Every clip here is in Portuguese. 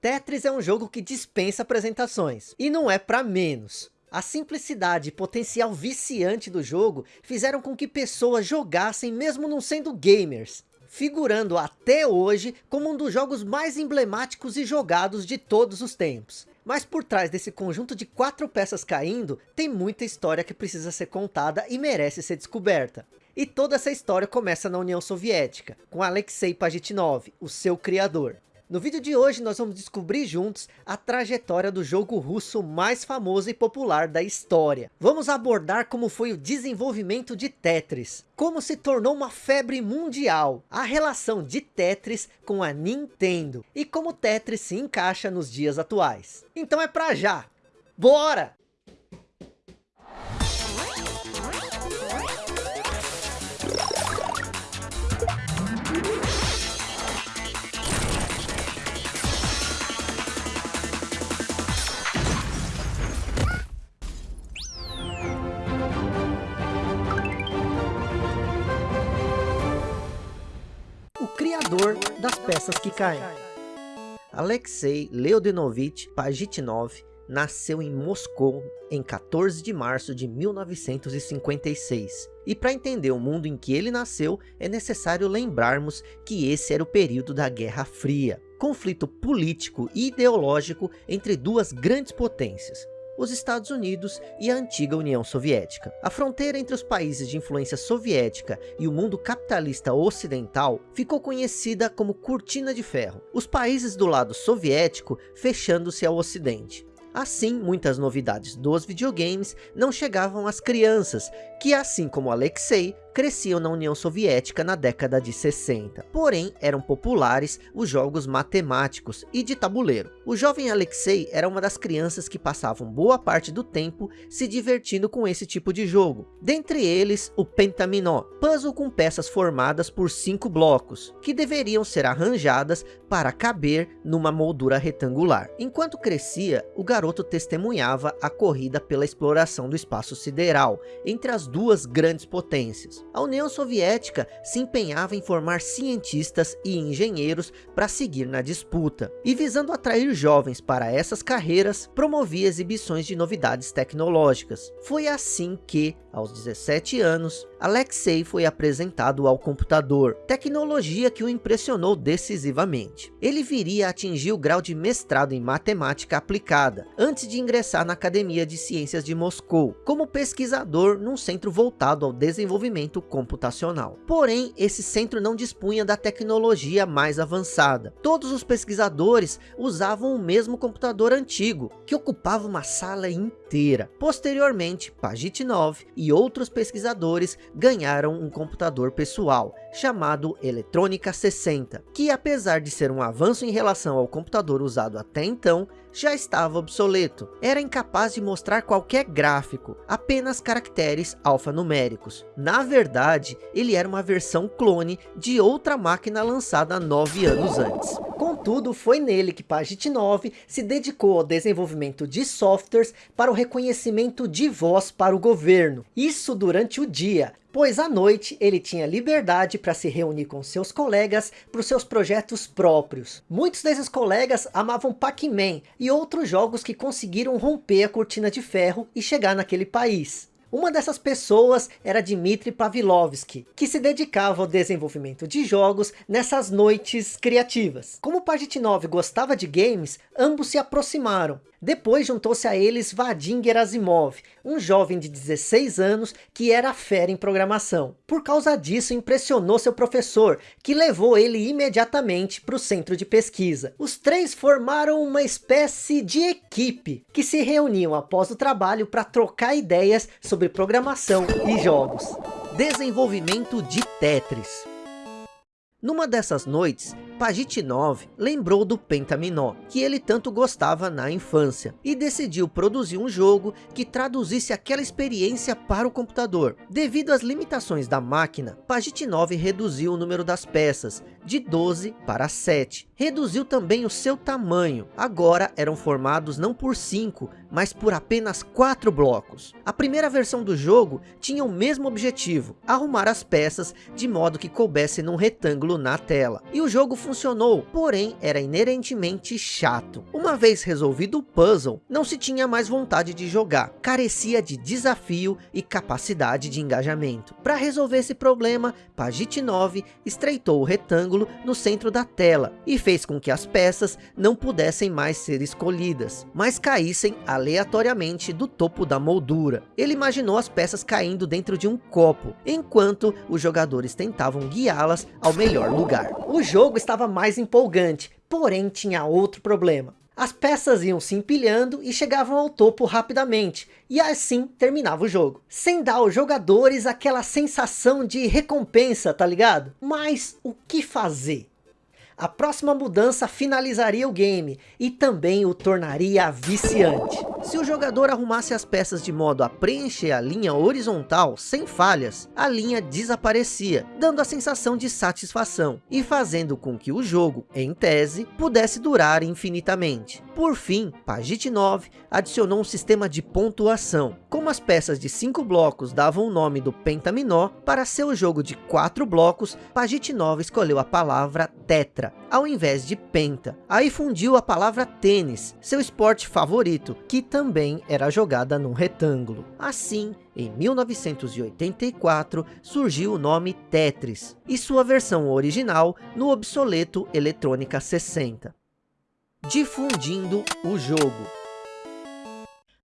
Tetris é um jogo que dispensa apresentações, e não é para menos. A simplicidade e potencial viciante do jogo fizeram com que pessoas jogassem mesmo não sendo gamers, figurando até hoje como um dos jogos mais emblemáticos e jogados de todos os tempos. Mas por trás desse conjunto de quatro peças caindo, tem muita história que precisa ser contada e merece ser descoberta. E toda essa história começa na União Soviética, com Alexei Pajitnov, o seu criador. No vídeo de hoje nós vamos descobrir juntos a trajetória do jogo russo mais famoso e popular da história. Vamos abordar como foi o desenvolvimento de Tetris, como se tornou uma febre mundial, a relação de Tetris com a Nintendo e como Tetris se encaixa nos dias atuais. Então é pra já! Bora! Criador das peças que caem. Alexei Leodenovich Pajitnov nasceu em Moscou em 14 de março de 1956. E para entender o mundo em que ele nasceu, é necessário lembrarmos que esse era o período da Guerra Fria, conflito político e ideológico entre duas grandes potências, os Estados Unidos e a antiga União Soviética. A fronteira entre os países de influência soviética e o mundo capitalista ocidental ficou conhecida como Cortina de Ferro, os países do lado soviético fechando-se ao ocidente. Assim, muitas novidades dos videogames não chegavam às crianças, que assim como Alexei, cresciam na União Soviética na década de 60. Porém, eram populares os jogos matemáticos e de tabuleiro. O jovem Alexei era uma das crianças que passavam boa parte do tempo se divertindo com esse tipo de jogo. Dentre eles, o Pentaminó, puzzle com peças formadas por cinco blocos, que deveriam ser arranjadas para caber numa moldura retangular. Enquanto crescia, o garoto testemunhava a corrida pela exploração do espaço sideral, entre as duas grandes potências a União Soviética se empenhava em formar cientistas e engenheiros para seguir na disputa, e visando atrair jovens para essas carreiras, promovia exibições de novidades tecnológicas. Foi assim que, aos 17 anos, Alexei foi apresentado ao computador, tecnologia que o impressionou decisivamente. Ele viria a atingir o grau de mestrado em matemática aplicada, antes de ingressar na Academia de Ciências de Moscou, como pesquisador num centro voltado ao desenvolvimento computacional. Porém, esse centro não dispunha da tecnologia mais avançada. Todos os pesquisadores usavam o mesmo computador antigo, que ocupava uma sala inteira. Posteriormente, Pajitnov e outros pesquisadores ganharam um computador pessoal, chamado Eletrônica 60, que apesar de ser um avanço em relação ao computador usado até então, já estava obsoleto. Era incapaz de mostrar qualquer gráfico, apenas caracteres alfanuméricos. Na verdade, ele era uma versão clone de outra máquina lançada nove anos antes. Contudo, foi nele que Pajitnov se dedicou ao desenvolvimento de softwares para o reconhecimento de voz para o governo. Isso durante o dia, pois à noite ele tinha liberdade para se reunir com seus colegas para os seus projetos próprios. Muitos desses colegas amavam Pac-Man e outros jogos que conseguiram romper a cortina de ferro e chegar naquele país. Uma dessas pessoas era Dmitry Pavlovsky, que se dedicava ao desenvolvimento de jogos nessas noites criativas. Como Pajitnov gostava de games, ambos se aproximaram. Depois juntou-se a eles Vadim Gerasimov, um jovem de 16 anos que era fera em programação. Por causa disso impressionou seu professor, que levou ele imediatamente para o centro de pesquisa. Os três formaram uma espécie de equipe, que se reuniam após o trabalho para trocar ideias sobre programação e jogos. Desenvolvimento de Tetris Numa dessas noites, Pajitnov lembrou do Pentaminó, que ele tanto gostava na infância, e decidiu produzir um jogo que traduzisse aquela experiência para o computador. Devido às limitações da máquina, Pajitnov reduziu o número das peças, de 12 para 7. Reduziu também o seu tamanho, agora eram formados não por 5, mas por apenas 4 blocos. A primeira versão do jogo tinha o mesmo objetivo, arrumar as peças de modo que coubesse num retângulo na tela. E o jogo funcionou, porém era inerentemente chato. Uma vez resolvido o puzzle, não se tinha mais vontade de jogar, carecia de desafio e capacidade de engajamento. Para resolver esse problema, Pagite 9 estreitou o retângulo no centro da tela e fez com que as peças não pudessem mais ser escolhidas, mas caíssem aleatoriamente do topo da moldura. Ele imaginou as peças caindo dentro de um copo, enquanto os jogadores tentavam guiá-las ao melhor lugar. O jogo estava mais empolgante, porém tinha outro problema. As peças iam se empilhando e chegavam ao topo rapidamente, e assim terminava o jogo. Sem dar aos jogadores aquela sensação de recompensa, tá ligado? Mas o que fazer? A próxima mudança finalizaria o game e também o tornaria viciante. Se o jogador arrumasse as peças de modo a preencher a linha horizontal sem falhas, a linha desaparecia, dando a sensação de satisfação e fazendo com que o jogo, em tese, pudesse durar infinitamente. Por fim, Pagite 9 adicionou um sistema de pontuação. Como as peças de 5 blocos davam o nome do pentaminó, para seu jogo de 4 blocos, Pagite 9 escolheu a palavra tetra ao invés de penta. Aí fundiu a palavra tênis, seu esporte favorito, que também era jogada num retângulo. Assim, em 1984, surgiu o nome Tetris, e sua versão original no obsoleto Eletrônica 60. Difundindo o jogo.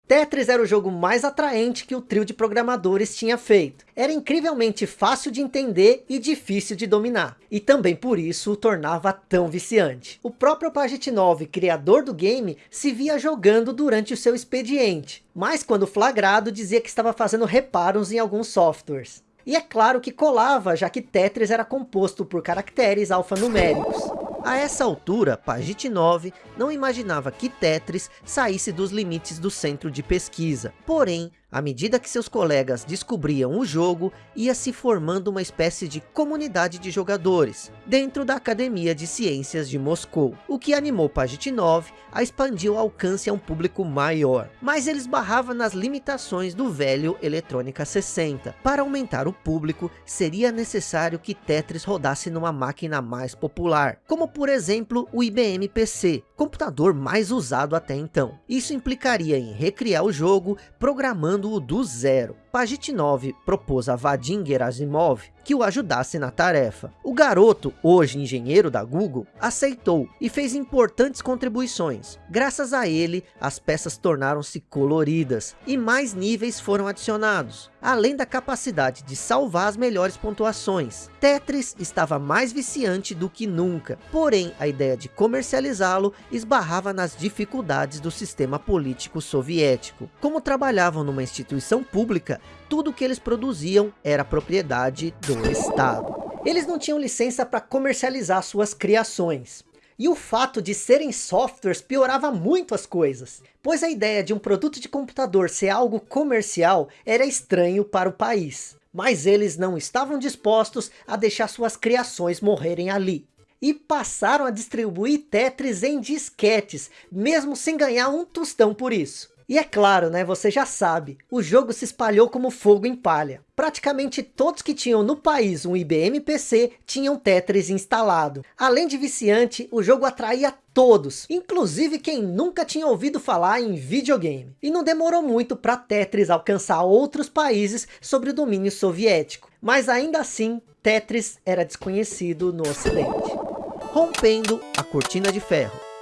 Tetris era o jogo mais atraente que o trio de programadores tinha feito. Era incrivelmente fácil de entender e difícil de dominar. E também por isso o tornava tão viciante. O próprio Pagitnov, criador do game, se via jogando durante o seu expediente. Mas quando flagrado dizia que estava fazendo reparos em alguns softwares. E é claro que colava, já que Tetris era composto por caracteres alfanuméricos. A essa altura, Pagite 9 não imaginava que Tetris saísse dos limites do centro de pesquisa. Porém, à medida que seus colegas descobriam o jogo, ia se formando uma espécie de comunidade de jogadores, dentro da Academia de Ciências de Moscou, o que animou Pagitnov a expandir o alcance a um público maior. Mas ele esbarrava nas limitações do velho Eletrônica 60. Para aumentar o público, seria necessário que Tetris rodasse numa máquina mais popular, como por exemplo o IBM PC, computador mais usado até então. Isso implicaria em recriar o jogo, programando do zero. Pagitnov propôs a Vadim Gerasimov que o ajudasse na tarefa. O garoto, hoje engenheiro da Google, aceitou e fez importantes contribuições. Graças a ele, as peças tornaram-se coloridas e mais níveis foram adicionados, além da capacidade de salvar as melhores pontuações. Tetris estava mais viciante do que nunca, porém a ideia de comercializá-lo esbarrava nas dificuldades do sistema político soviético. Como trabalhavam numa instituição pública, tudo que eles produziam era propriedade do Estado. Eles não tinham licença para comercializar suas criações. E o fato de serem softwares piorava muito as coisas, pois a ideia de um produto de computador ser algo comercial era estranho para o país. Mas eles não estavam dispostos a deixar suas criações morrerem ali. E passaram a distribuir Tetris em disquetes, mesmo sem ganhar um tostão por isso. E é claro, né, você já sabe, o jogo se espalhou como fogo em palha. Praticamente todos que tinham no país um IBM PC tinham Tetris instalado. Além de viciante, o jogo atraía todos, inclusive quem nunca tinha ouvido falar em videogame. E não demorou muito para Tetris alcançar outros países sobre o domínio soviético. Mas ainda assim, Tetris era desconhecido no ocidente. Rompendo a cortina de ferro.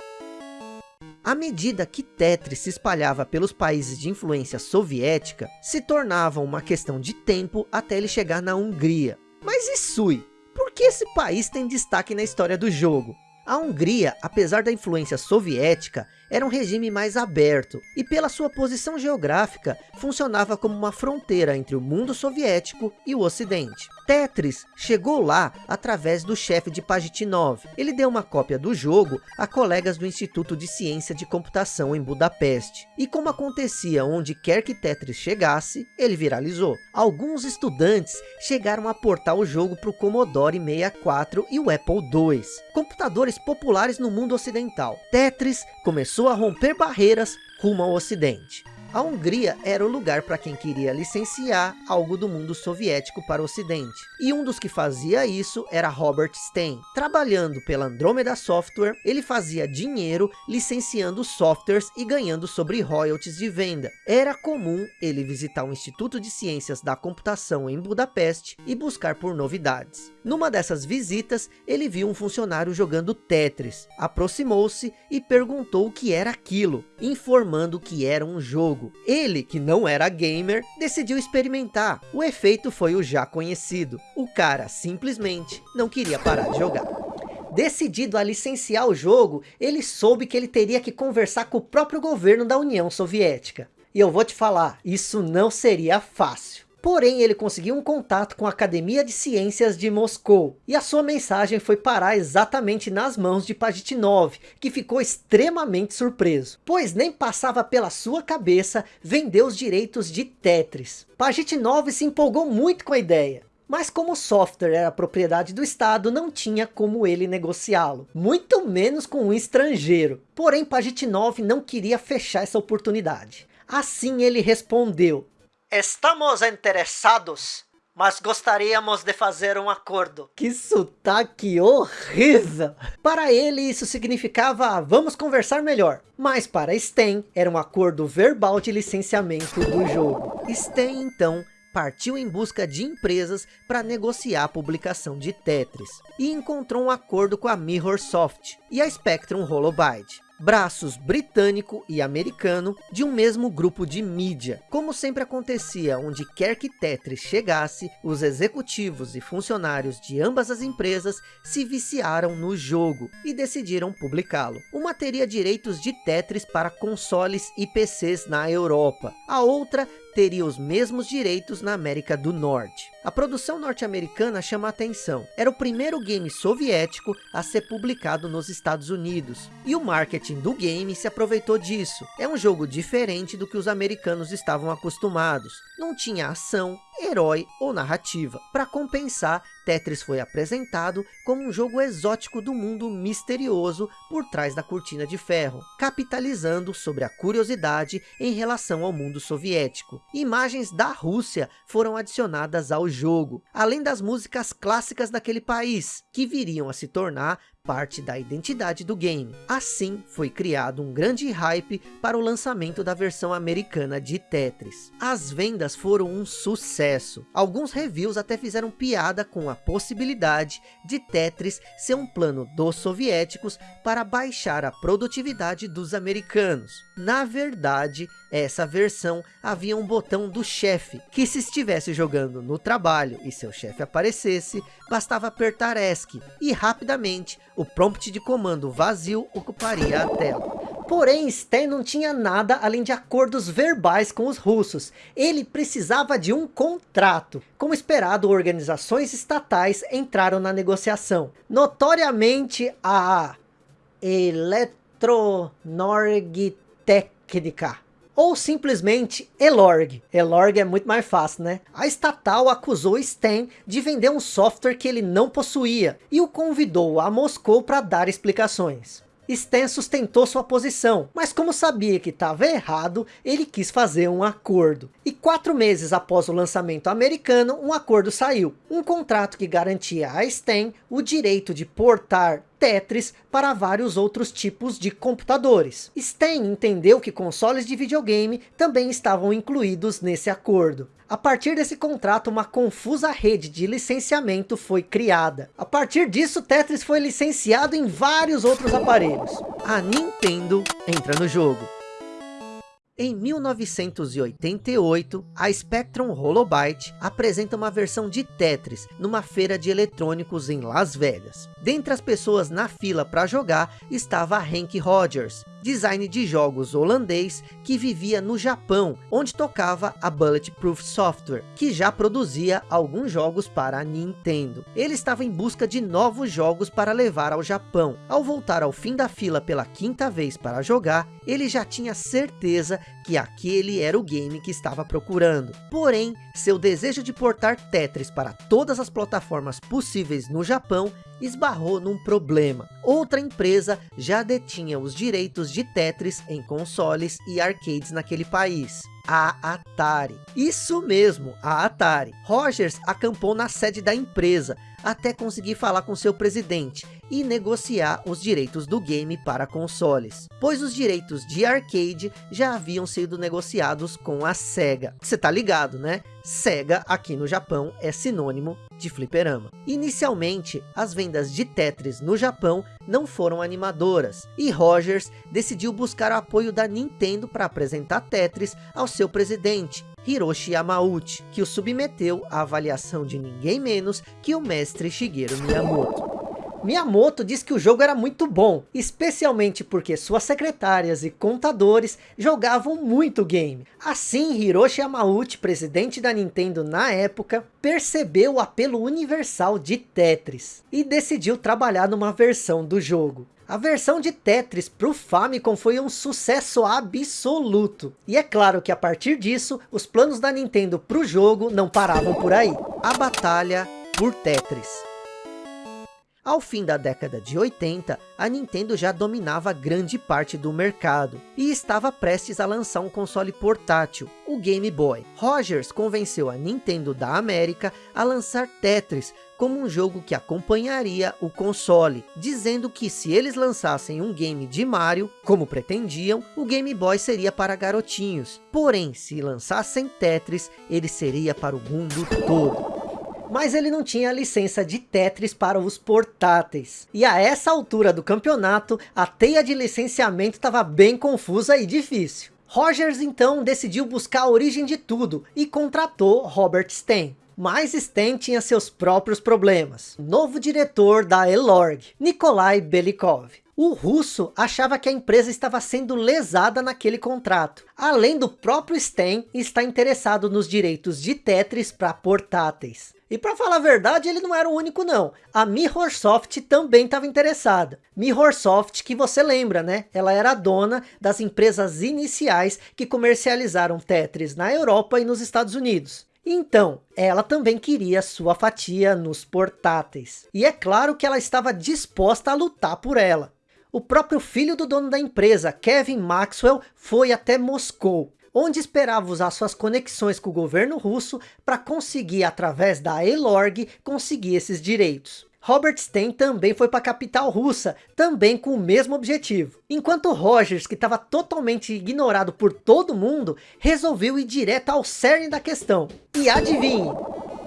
À medida que Tetris se espalhava pelos países de influência soviética, se tornava uma questão de tempo até ele chegar na Hungria. Mas e Sui? Por que esse país tem destaque na história do jogo? A Hungria, apesar da influência soviética, era um regime mais aberto e pela sua posição geográfica funcionava como uma fronteira entre o mundo soviético e o ocidente. Tetris chegou lá através do chefe de Pagitnov. Ele deu uma cópia do jogo a colegas do Instituto de Ciência de Computação em Budapeste. E como acontecia onde quer que Tetris chegasse, ele viralizou. Alguns estudantes chegaram a portar o jogo para o Commodore 64 e o Apple II, computadores populares no mundo ocidental. Tetris começou a romper barreiras rumo ao ocidente. A Hungria era o lugar para quem queria licenciar algo do mundo soviético para o ocidente. E um dos que fazia isso era Robert Stein. Trabalhando pela Andromeda Software, ele fazia dinheiro licenciando softwares e ganhando sobre royalties de venda. Era comum ele visitar o Instituto de Ciências da Computação em Budapeste e buscar por novidades. Numa dessas visitas, ele viu um funcionário jogando Tetris, aproximou-se e perguntou o que era aquilo, informando que era um jogo. Ele, que não era gamer, decidiu experimentar. O efeito foi o já conhecido. O cara simplesmente não queria parar de jogar. Decidido a licenciar o jogo, ele soube que ele teria que conversar com o próprio governo da União Soviética. E eu vou te falar, isso não seria fácil. Porém, ele conseguiu um contato com a Academia de Ciências de Moscou. E a sua mensagem foi parar exatamente nas mãos de Pajitnov, que ficou extremamente surpreso. Pois nem passava pela sua cabeça vender os direitos de Tetris. Pajitnov se empolgou muito com a ideia. Mas como o software era propriedade do Estado, não tinha como ele negociá-lo. Muito menos com um estrangeiro. Porém, Pajitnov não queria fechar essa oportunidade. Assim ele respondeu, Estamos interessados, mas gostaríamos de fazer um acordo. Que sotaque horrível! Para ele isso significava, vamos conversar melhor. Mas para Sten, era um acordo verbal de licenciamento do jogo. Sten, então, partiu em busca de empresas para negociar a publicação de Tetris. E encontrou um acordo com a Mirrorsoft e a Spectrum Holobyte braços britânico e americano de um mesmo grupo de mídia. Como sempre acontecia onde quer que Tetris chegasse, os executivos e funcionários de ambas as empresas se viciaram no jogo e decidiram publicá-lo. Uma teria direitos de Tetris para consoles e PCs na Europa. A outra teria os mesmos direitos na América do Norte. A produção norte-americana chama atenção. Era o primeiro game soviético a ser publicado nos Estados Unidos. E o marketing do game se aproveitou disso. É um jogo diferente do que os americanos estavam acostumados. Não tinha ação, herói ou narrativa. Para compensar, Tetris foi apresentado como um jogo exótico do mundo misterioso por trás da cortina de ferro, capitalizando sobre a curiosidade em relação ao mundo soviético. Imagens da Rússia foram adicionadas ao jogo, além das músicas clássicas daquele país, que viriam a se tornar parte da identidade do game. Assim, foi criado um grande hype para o lançamento da versão americana de Tetris. As vendas foram um sucesso. Alguns reviews até fizeram piada com a possibilidade de Tetris ser um plano dos soviéticos para baixar a produtividade dos americanos. Na verdade, essa versão havia um botão do chefe, que se estivesse jogando no trabalho e seu chefe aparecesse, bastava apertar ESC e rapidamente o prompt de comando vazio ocuparia a tela. Porém, Stan não tinha nada além de acordos verbais com os russos. Ele precisava de um contrato. Como esperado, organizações estatais entraram na negociação. Notoriamente, a Eletronorgtechnica ou simplesmente Elorg. Elorg é muito mais fácil, né? A estatal acusou Stan de vender um software que ele não possuía e o convidou a Moscou para dar explicações. Stan sustentou sua posição, mas como sabia que estava errado, ele quis fazer um acordo. E quatro meses após o lançamento americano, um acordo saiu. Um contrato que garantia a Stan o direito de portar Tetris para vários outros tipos de computadores. Stan entendeu que consoles de videogame também estavam incluídos nesse acordo. A partir desse contrato, uma confusa rede de licenciamento foi criada. A partir disso, Tetris foi licenciado em vários outros aparelhos. A Nintendo entra no jogo. Em 1988, a Spectrum Holobyte apresenta uma versão de Tetris numa feira de eletrônicos em Las Vegas. Dentre as pessoas na fila para jogar estava Hank Rogers, design de jogos holandês que vivia no Japão, onde tocava a Bulletproof Software, que já produzia alguns jogos para a Nintendo. Ele estava em busca de novos jogos para levar ao Japão. Ao voltar ao fim da fila pela quinta vez para jogar, ele já tinha certeza que aquele era o game que estava procurando. Porém, seu desejo de portar Tetris para todas as plataformas possíveis no Japão esbarrou num problema. Outra empresa já detinha os direitos de Tetris em consoles e arcades naquele país a Atari. Isso mesmo, a Atari. Rogers acampou na sede da empresa, até conseguir falar com seu presidente e negociar os direitos do game para consoles, pois os direitos de arcade já haviam sido negociados com a SEGA. Você tá ligado, né? SEGA aqui no Japão é sinônimo de fliperama. Inicialmente, as vendas de Tetris no Japão não foram animadoras, e Rogers decidiu buscar o apoio da Nintendo para apresentar Tetris ao seu presidente, Hiroshi Yamauchi, que o submeteu à avaliação de ninguém menos que o mestre Shigeru Miyamoto. Miyamoto disse que o jogo era muito bom, especialmente porque suas secretárias e contadores jogavam muito game. Assim, Hiroshi Yamauchi, presidente da Nintendo na época, percebeu o apelo universal de Tetris e decidiu trabalhar numa versão do jogo. A versão de Tetris para o Famicom foi um sucesso absoluto. E é claro que a partir disso, os planos da Nintendo para o jogo não paravam por aí. A batalha por Tetris. Ao fim da década de 80, a Nintendo já dominava grande parte do mercado e estava prestes a lançar um console portátil, o Game Boy. Rogers convenceu a Nintendo da América a lançar Tetris como um jogo que acompanharia o console, dizendo que se eles lançassem um game de Mario, como pretendiam, o Game Boy seria para garotinhos. Porém, se lançassem Tetris, ele seria para o mundo todo mas ele não tinha licença de Tetris para os portáteis. E a essa altura do campeonato, a teia de licenciamento estava bem confusa e difícil. Rogers então decidiu buscar a origem de tudo e contratou Robert Stein. Mas Stein tinha seus próprios problemas. Novo diretor da Elorg, Nikolai Belikov. O russo achava que a empresa estava sendo lesada naquele contrato. Além do próprio Stein estar interessado nos direitos de Tetris para portáteis. E para falar a verdade, ele não era o único não. A Mirrorsoft também estava interessada. Mirrorsoft, que você lembra, né? Ela era a dona das empresas iniciais que comercializaram Tetris na Europa e nos Estados Unidos. Então, ela também queria sua fatia nos portáteis. E é claro que ela estava disposta a lutar por ela. O próprio filho do dono da empresa, Kevin Maxwell, foi até Moscou onde esperava usar suas conexões com o governo russo para conseguir, através da Elorg, conseguir esses direitos. Robert Stein também foi para a capital russa, também com o mesmo objetivo. Enquanto Rogers, que estava totalmente ignorado por todo mundo, resolveu ir direto ao cerne da questão. E adivinhe,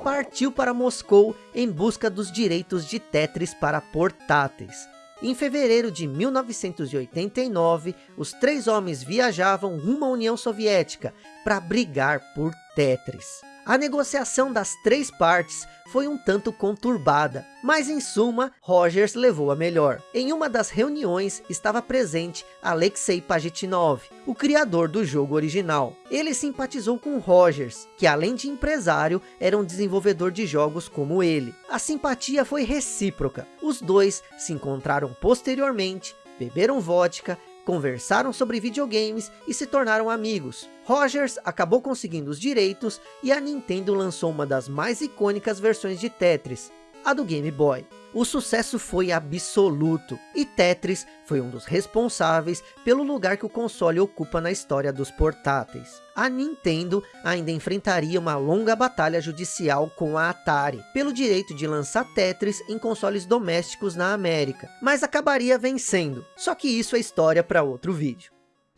partiu para Moscou em busca dos direitos de Tetris para portáteis. Em fevereiro de 1989, os três homens viajavam rumo à União Soviética para brigar por Tetris. A negociação das três partes foi um tanto conturbada, mas em suma, Rogers levou a melhor. Em uma das reuniões estava presente Alexei Pajitnov, o criador do jogo original. Ele simpatizou com Rogers, que além de empresário, era um desenvolvedor de jogos como ele. A simpatia foi recíproca. Os dois se encontraram posteriormente, beberam vodka, conversaram sobre videogames e se tornaram amigos. Rogers acabou conseguindo os direitos e a Nintendo lançou uma das mais icônicas versões de Tetris, a do Game Boy. O sucesso foi absoluto, e Tetris foi um dos responsáveis pelo lugar que o console ocupa na história dos portáteis. A Nintendo ainda enfrentaria uma longa batalha judicial com a Atari, pelo direito de lançar Tetris em consoles domésticos na América, mas acabaria vencendo, só que isso é história para outro vídeo.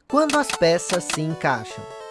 Quando as peças se encaixam.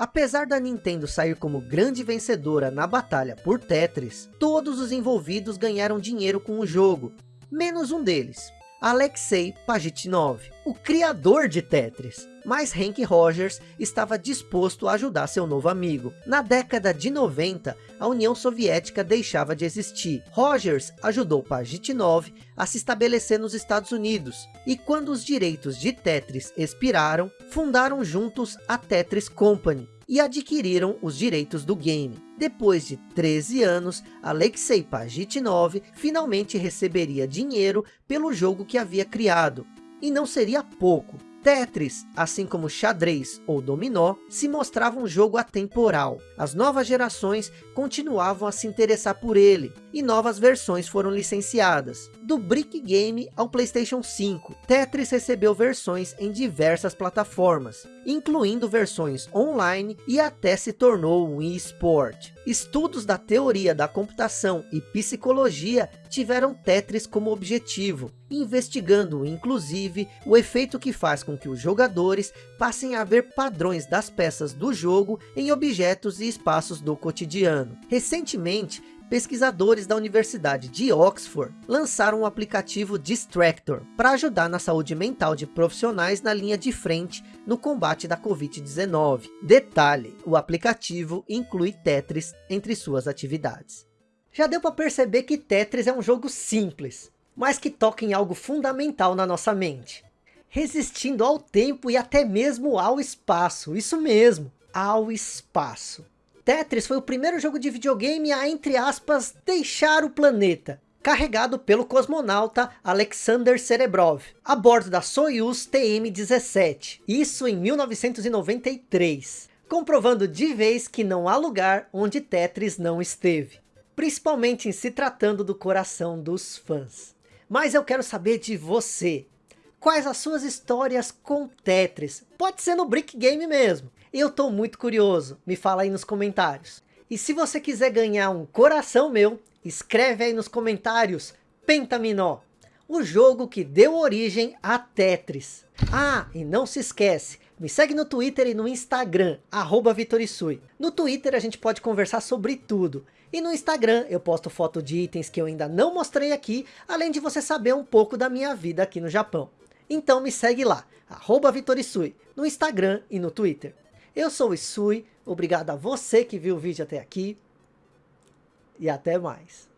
Apesar da Nintendo sair como grande vencedora na batalha por Tetris, todos os envolvidos ganharam dinheiro com o jogo, menos um deles, Alexei Pajitnov, o criador de Tetris. Mas Hank Rogers estava disposto a ajudar seu novo amigo. Na década de 90, a União Soviética deixava de existir. Rogers ajudou Pajitnov a se estabelecer nos Estados Unidos. E quando os direitos de Tetris expiraram, fundaram juntos a Tetris Company e adquiriram os direitos do game. Depois de 13 anos, Alexei Pajitnov finalmente receberia dinheiro pelo jogo que havia criado. E não seria pouco, Tetris, assim como xadrez ou dominó, se mostrava um jogo atemporal. As novas gerações continuavam a se interessar por ele, e novas versões foram licenciadas. Do Brick Game ao Playstation 5, Tetris recebeu versões em diversas plataformas, incluindo versões online e até se tornou um eSport. Estudos da teoria da computação e psicologia tiveram Tetris como objetivo, investigando inclusive o efeito que faz com que os jogadores passem a ver padrões das peças do jogo em objetos e espaços do cotidiano. Recentemente, pesquisadores da Universidade de Oxford lançaram o aplicativo Distractor para ajudar na saúde mental de profissionais na linha de frente no combate da Covid-19. Detalhe, o aplicativo inclui Tetris entre suas atividades. Já deu para perceber que Tetris é um jogo simples, mas que toca em algo fundamental na nossa mente. Resistindo ao tempo e até mesmo ao espaço, isso mesmo, ao espaço. Tetris foi o primeiro jogo de videogame a, entre aspas, deixar o planeta, carregado pelo cosmonauta Alexander Serebrov, a bordo da Soyuz TM-17, isso em 1993, comprovando de vez que não há lugar onde Tetris não esteve, principalmente em se tratando do coração dos fãs. Mas eu quero saber de você, quais as suas histórias com Tetris, pode ser no Brick Game mesmo, eu estou muito curioso, me fala aí nos comentários. E se você quiser ganhar um coração meu, escreve aí nos comentários Pentaminó, o jogo que deu origem a Tetris. Ah, e não se esquece, me segue no Twitter e no Instagram, arroba Vitorisui. No Twitter a gente pode conversar sobre tudo. E no Instagram eu posto foto de itens que eu ainda não mostrei aqui, além de você saber um pouco da minha vida aqui no Japão. Então me segue lá, arroba Vitorisui, no Instagram e no Twitter. Eu sou o Isui, obrigado a você que viu o vídeo até aqui. E até mais.